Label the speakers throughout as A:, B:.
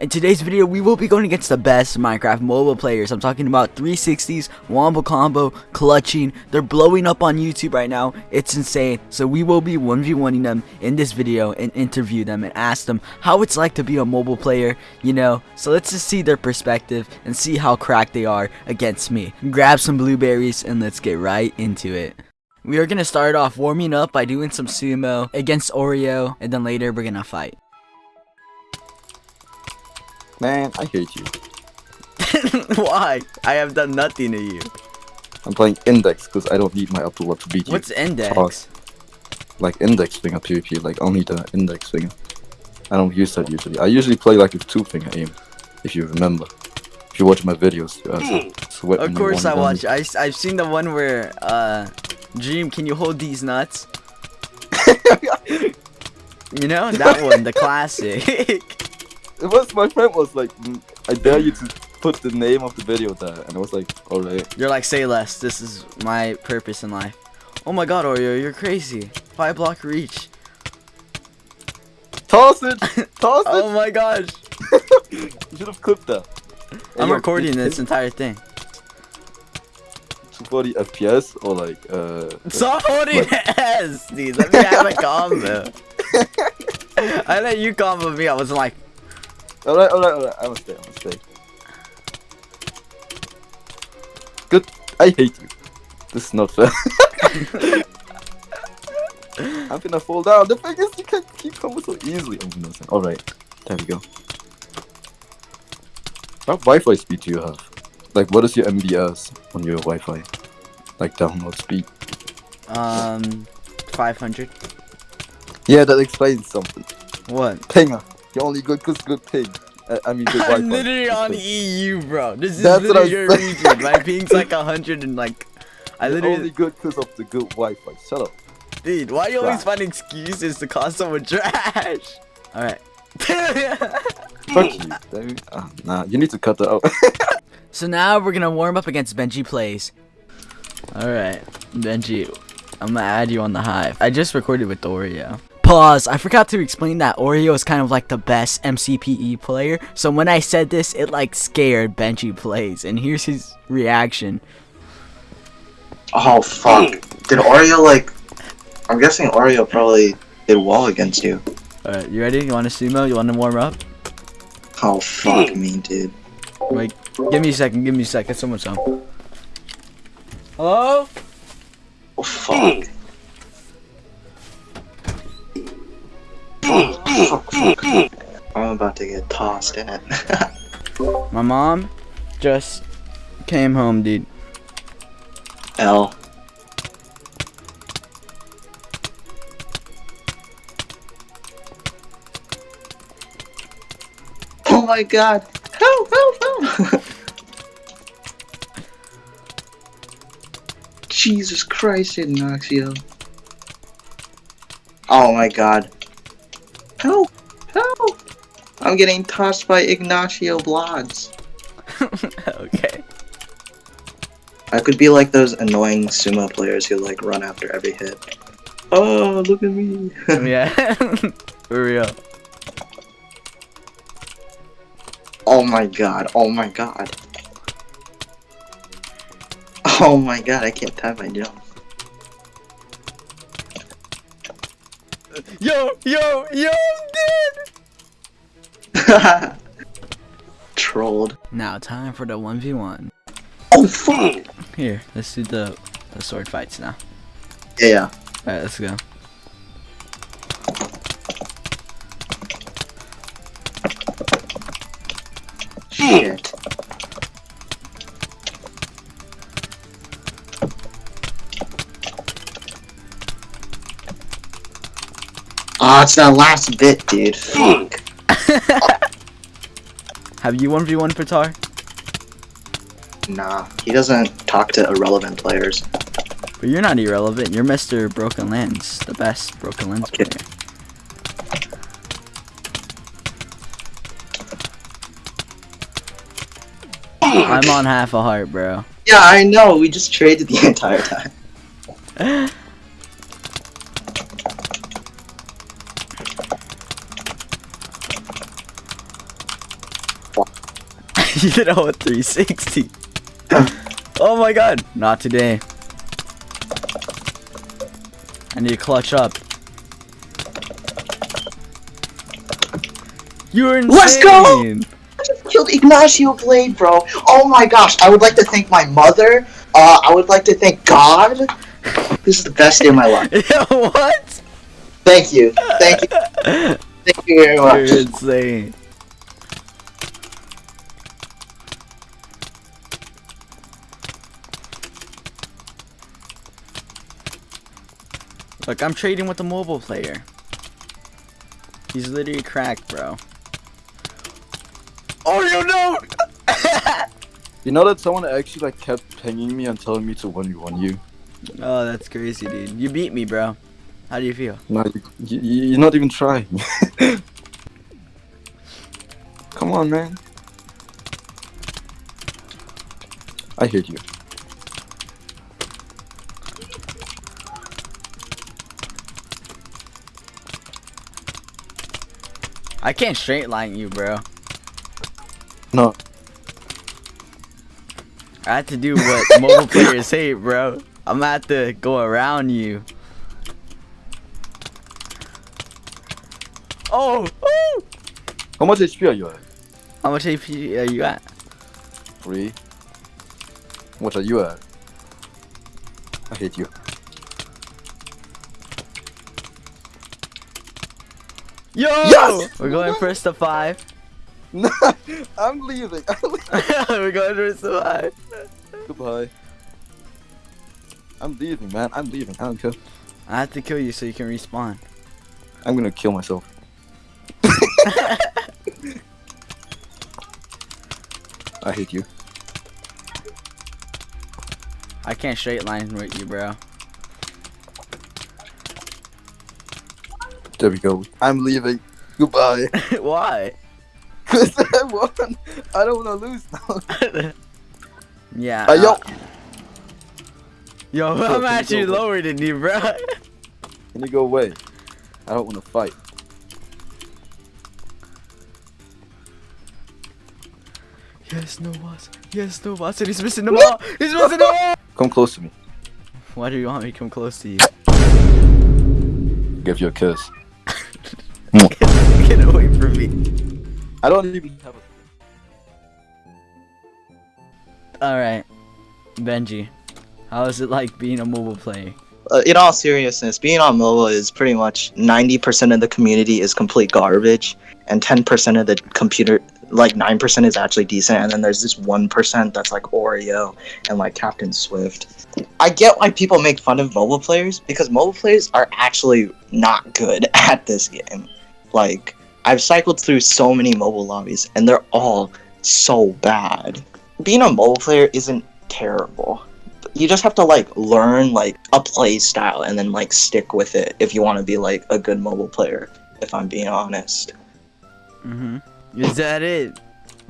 A: In today's video, we will be going against the best Minecraft mobile players. I'm talking about 360s, Wombo Combo, Clutching. They're blowing up on YouTube right now. It's insane. So we will be 1v1ing them in this video and interview them and ask them how it's like to be a mobile player, you know. So let's just see their perspective and see how cracked they are against me. Grab some blueberries and let's get right into it. We are going to start off warming up by doing some sumo against Oreo, and then later we're going to fight.
B: Man, I hate you.
A: Why? I have done nothing to you.
B: I'm playing Index because I don't need my Abdullah to beat you.
A: What's index?
B: Like Index finger PvP, like only the Index finger. I don't use that usually. I usually play like with two finger aim, if you remember. If you watch my videos, uh, sweat
A: Of course I watch. I, I've seen the one where, uh, Dream, can you hold these nuts? you know, that one, the classic.
B: It was my friend was like, "Mm, I dare you to put the name of the video there, and I was like, alright.
A: You're like, say less. This is my purpose in life. Oh my god, Oreo, you're crazy. Five block reach.
B: Toss it! Toss it!
A: Oh my gosh.
B: You should have clipped that.
A: I'm recording this entire thing.
B: 240 FPS or like, uh.
A: Stop holding S, dude. Let me have a combo. I let you combo me. I was like,
B: Alright, alright, alright. I'm gonna stay, I'm gonna stay. Good. I hate you. This is not fair. I'm gonna fall down. The thing is, you can't keep coming so easily. Oh, no, Alright. There we go. What Wi-Fi speed do you have? Like, what is your MBS on your Wi-Fi? Like, download speed?
A: um, 500.
B: Yeah, that explains something.
A: What?
B: Pinger. You're only good because good ping. Uh, I mean, good Wi-Fi.
A: I'm literally on. EU, bro. This is
B: That's what
A: literally
B: I'm
A: your
B: saying.
A: region. My ping's like a hundred and like, I
B: You're
A: literally,
B: only good because of the good Wi-Fi. Shut up.
A: dude. Why you always
B: Trash.
A: find excuses to call someone trash? All right.
B: Fuck you. David. Ah, nah, you need to cut that out.
A: so now we're gonna warm up against Benji plays. All right, Benji. I'm gonna add you on the hive. I just recorded with Oreo. Pause. I forgot to explain that Oreo is kind of like the best MCPE player. So when I said this, it like scared Benji plays, and here's his reaction.
C: Oh fuck. Did Oreo like I'm guessing Oreo probably did well against you.
A: All right, you ready? You want to sumo? You want to warm up?
C: Oh fuck me, dude.
A: Wait, give me a second. Give me a second. Someone's home. Hello?
C: Oh fuck. I'm about to get tossed in it.
A: My mom just came home, dude.
C: L. Oh my god. Help, help, help. Jesus Christ, Ignacio. Oh my god. Help, help. I'm getting tossed by Ignacio Blogs.
A: okay.
C: I could be like those annoying sumo players who like run after every hit. Oh, look at me.
A: yeah. For real.
C: oh my god. Oh my god. Oh my god, I can't time my jump.
A: Yo, yo, yo, I'm dead.
C: Trolled.
A: Now, time for the 1v1.
C: Oh fuck!
A: Here, let's do the, the sword fights now.
C: Yeah.
A: Alright, let's go.
C: Shit. Ah, it's that last bit, dude. Fuck.
A: Have you 1v1 Patar?
C: Nah, he doesn't talk to irrelevant players.
A: But you're not irrelevant. You're Mr. Broken Lens, the best Broken Lens
C: Okay.
A: player. I'm on half a heart, bro.
C: Yeah, I know. We just traded the entire time.
A: you did a whole 360. oh my god. Not today. I need to clutch up. You're insane.
C: Let's go! I just killed Ignacio Blade, bro. Oh my gosh. I would like to thank my mother. Uh, I would like to thank God. This is the best day of my life.
A: Yeah, what?
C: Thank you. Thank you. Thank you very much.
A: You're insane. Look, I'm trading with a mobile player. He's literally cracked, bro. Oh, you know!
B: You know that someone actually like kept pinging me and telling me to 1v1 you?
A: oh, that's crazy, dude. You beat me, bro. How do you feel?
B: No, you, you, you're not even trying. Come on, man. I hate you.
A: I can't straight line you, bro.
B: No,
A: I have to do what mobile players hate, bro. I'm gonna have to go around you. Oh! oh!
B: how much HP are you at?
A: How much HP are you at?
B: Three. What are you at? I hate you.
A: Yo!
B: Yes!
A: We're going first to five.
B: No, I'm leaving. I'm leaving.
A: We're going first to five.
B: Goodbye. I'm leaving, man. I'm leaving. I don't care.
A: I have to kill you so you can respawn.
B: I'm gonna kill myself. I hate you.
A: I can't straight line with you, bro.
B: There we go. I'm leaving. Goodbye.
A: Why?
B: Cause I won. I don't wanna lose now.
A: yeah.
B: Uh, yo,
A: yo, I'm actually lower than you, bro.
B: can you go away? I don't wanna fight.
A: yes, no boss. Yes, no boss. And he's missing the ball. He's missing the ball.
B: Come close to me.
A: Why do you want me to come close to you?
B: Give you a kiss.
A: Get away from me.
B: I don't even have a.
A: Alright. Benji, how is it like being a mobile player?
C: Uh, in all seriousness, being on mobile is pretty much 90% of the community is complete garbage, and 10% of the computer, like 9% is actually decent, and then there's this 1% that's like Oreo and like Captain Swift. I get why people make fun of mobile players because mobile players are actually not good at this game. Like, I've cycled through so many mobile lobbies, and they're all so bad. Being a mobile player isn't terrible you just have to like learn like a play style and then like stick with it if you want to be like a good mobile player if i'm being honest
A: Mm-hmm. Is that it?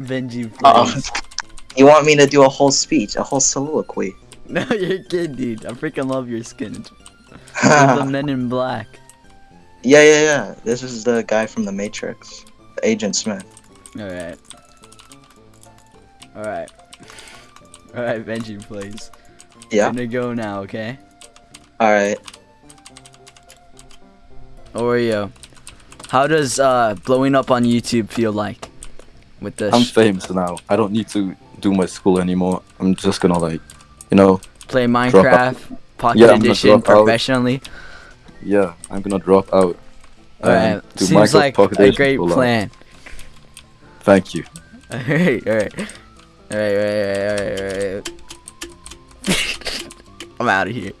A: Benji,
C: um, you want me to do a whole speech a whole soliloquy
A: No, you're kidding, dude. I freaking love your skin. The men in black.
C: Yeah yeah yeah this is the guy from the matrix agent smith
A: Alright. Alright. Alright, Benji, please.
C: yeah
A: Gonna go now, okay?
C: all right
A: Oreo. How does uh blowing up on YouTube feel like? With this
B: I'm famous now. I don't need to do my school anymore. I'm just gonna like, you know,
A: play. Minecraft Pocket
B: Yeah,
A: Edition
B: professionally. out. Yeah, I'm gonna drop out.
A: Alright. Seems
B: Minecraft
A: like a great plan.
B: Thank you.
A: Alright, alright. Alright, alright, alright, alright. I'm out of here.